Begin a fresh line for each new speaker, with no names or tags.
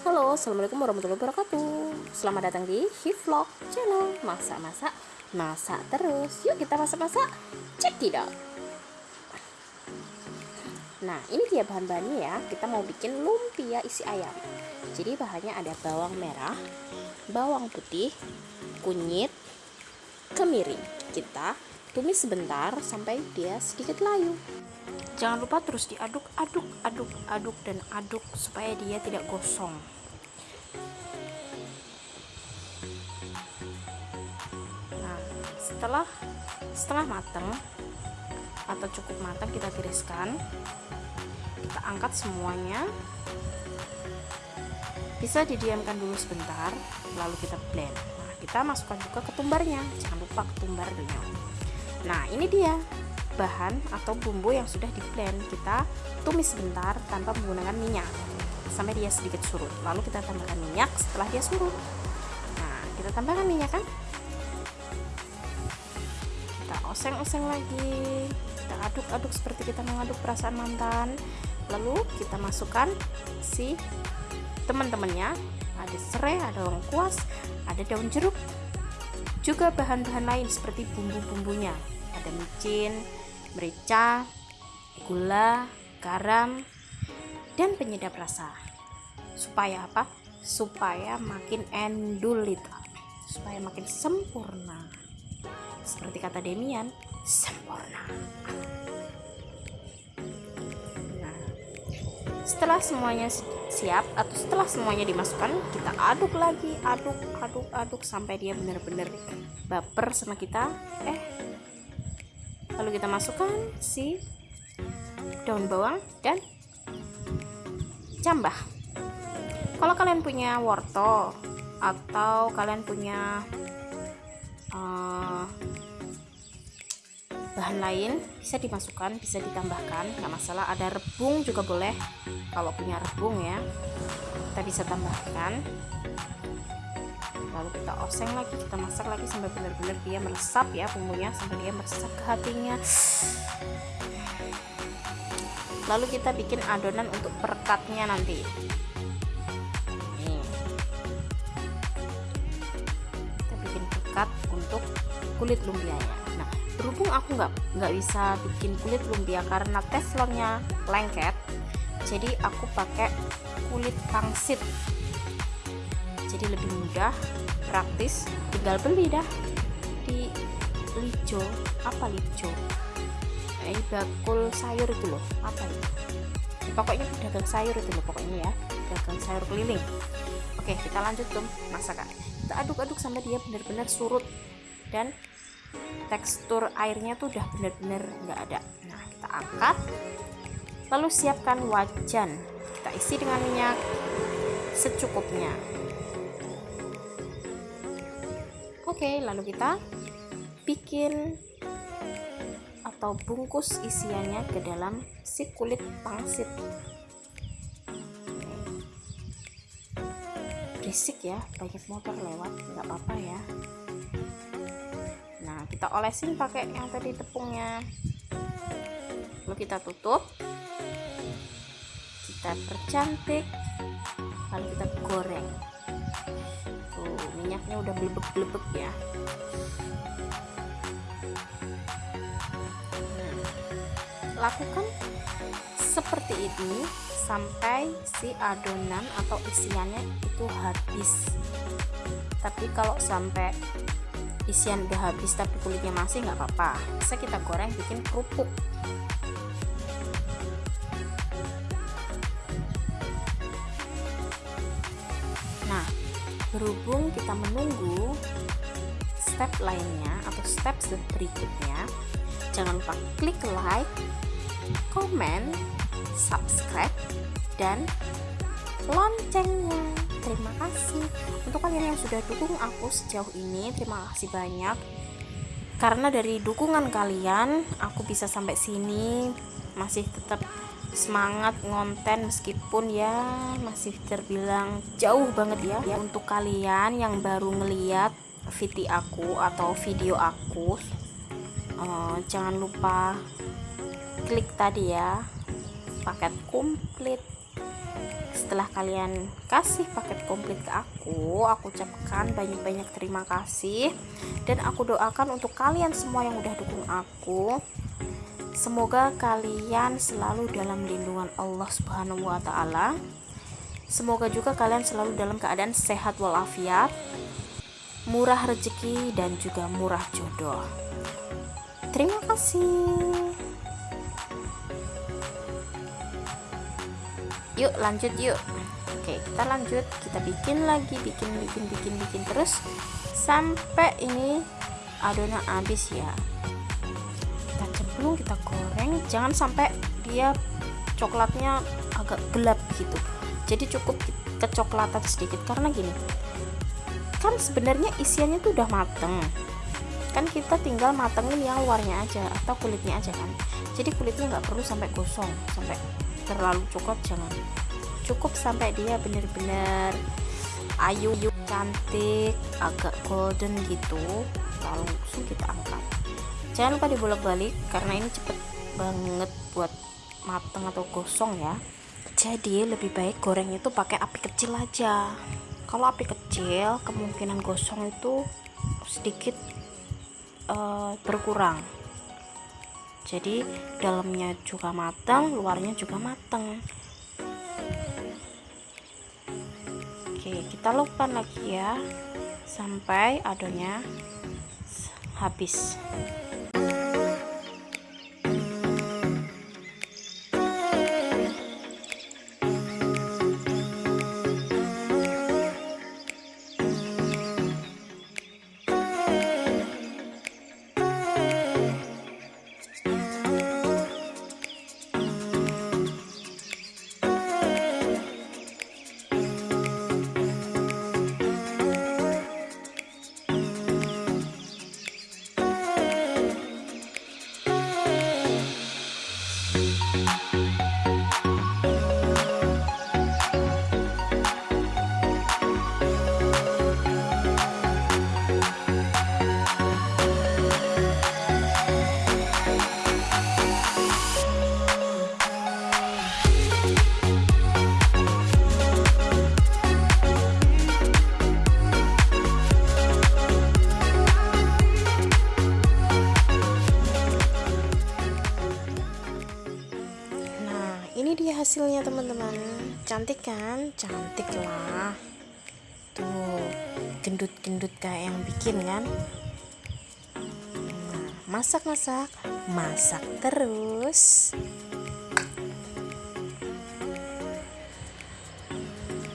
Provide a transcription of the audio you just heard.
Halo, Assalamualaikum warahmatullahi wabarakatuh. Selamat datang di Hivlog channel. Masak-masak, masak terus. Yuk kita masak-masak, cek tidak? Nah, ini dia bahan-bahannya ya. Kita mau bikin lumpia isi ayam. Jadi bahannya ada bawang merah Bawang putih Kunyit Kemiri Kita tumis sebentar sampai dia sedikit layu jangan lupa terus diaduk aduk aduk aduk dan aduk supaya dia tidak gosong. Nah setelah setelah matang atau cukup matang kita tiriskan. Kita angkat semuanya. Bisa didiamkan dulu sebentar lalu kita blend. Nah kita masukkan juga ketumbarnya. Jangan lupa ketumbar nah ini dia bahan atau bumbu yang sudah di blend kita tumis sebentar tanpa menggunakan minyak. Sampai dia sedikit surut. Lalu kita tambahkan minyak setelah dia surut. Nah kita tambahkan minyak kan? Kita oseng-oseng lagi. Kita aduk-aduk seperti kita mengaduk perasaan mantan. Lalu kita masukkan si teman-temannya. Ada serai, ada lengkuas, ada daun jeruk. Juga bahan-bahan lain seperti bumbu-bumbunya. Ada micin, merica, gula, garam, dan penyedap rasa. Supaya apa? Supaya makin endul itu, supaya makin sempurna. Seperti kata Demian, sempurna. Nah, setelah semuanya siap atau setelah semuanya dimasukkan, kita aduk lagi, aduk, aduk, aduk sampai dia benar-benar baper sama kita. Eh, lalu kita masukkan si daun bawang dan cambah kalau kalian punya wortel atau kalian punya uh, bahan lain bisa dimasukkan bisa ditambahkan nggak masalah. Ada rebung juga boleh. Kalau punya rebung ya kita bisa tambahkan lalu kita oseng lagi kita masak lagi sampai benar-benar dia meresap ya bumbunya sampai dia meresap ke hatinya. Lalu kita bikin adonan untuk perekatnya nanti. Kita bikin perekat untuk kulit lumpianya nah berhubung aku nggak nggak bisa bikin kulit lumpia karena teflonnya lengket jadi aku pakai kulit pangsit jadi lebih mudah praktis tinggal beli dah. Di lijo apa lijo? Eh bakul sayur itu loh apa itu pokoknya pedagang sayur itu loh pokoknya ya pedagang sayur keliling. Oke kita lanjut ke masakan kita aduk-aduk sampai dia benar-benar surut. Dan tekstur airnya tuh udah benar-benar nggak ada. Nah kita angkat. Lalu siapkan wajan. Kita isi dengan minyak secukupnya Oke, lalu kita bikin atau bungkus isiannya ke dalam si kulit pangsit. Berisik ya, banyak motor lewat, nggak apa-apa ya. Nah, kita olesin pakai yang tadi tepungnya. Lalu kita tutup. Kita percantik. Lalu kita minyaknya udah belebek-belebek ya. Nah, lakukan seperti ini sampai si adonan atau isiannya itu habis. Tapi kalau sampai isian udah habis tapi kulitnya masih nggak apa-apa. Bisa kita goreng bikin kerupuk berhubung kita menunggu step lainnya atau step berikutnya jangan lupa klik like komen subscribe dan loncengnya. Terima kasih. Untuk kalian yang sudah dukung aku sejauh ini terima kasih banyak. Karena dari dukungan kalian aku bisa sampai sini. Masih tetap semangat ngonten meskipun ya masih terbilang jauh banget ya, ya untuk kalian yang baru ngeliat video aku atau video aku uh, jangan lupa klik tadi ya paket komplit. Setelah kalian kasih paket komplit ke aku aku ucapkan banyak-banyak terima kasih. Dan aku doakan untuk kalian semua yang udah dukung aku semoga kalian selalu dalam lindungan Allah subhanahu wa ta'ala. Semoga juga kalian selalu dalam keadaan sehat walafiat murah rezeki dan juga murah jodoh. Terima kasih. Yuk lanjut yuk. Oke kita lanjut. Kita bikin lagi bikin bikin bikin bikin terus. Sampai ini adonan habis ya cemplung kita goreng jangan sampai dia coklatnya agak gelap gitu. Jadi cukup kecoklatan sedikit. Karena gini kan sebenarnya isiannya tuh udah mateng. Kan kita tinggal matengin yang luarnya aja atau kulitnya aja kan. Jadi kulitnya nggak perlu sampai gosong sampai terlalu coklat jangan. Cukup sampai dia bener-bener ayu cantik agak golden gitu langsung kita angkat jangan lupa dibolak-balik karena ini cepet banget buat mateng atau gosong ya. Jadi lebih baik goreng itu pakai api kecil aja. Kalau api kecil kemungkinan gosong itu sedikit uh, berkurang. Jadi dalamnya juga matang luarnya juga matang oke kita lakukan lagi ya sampai adonnya habis hasilnya teman-teman. Cantik kan? Cantik lah. Tuh gendut-gendut kayak yang bikin kan? Nah, masak-masak masak terus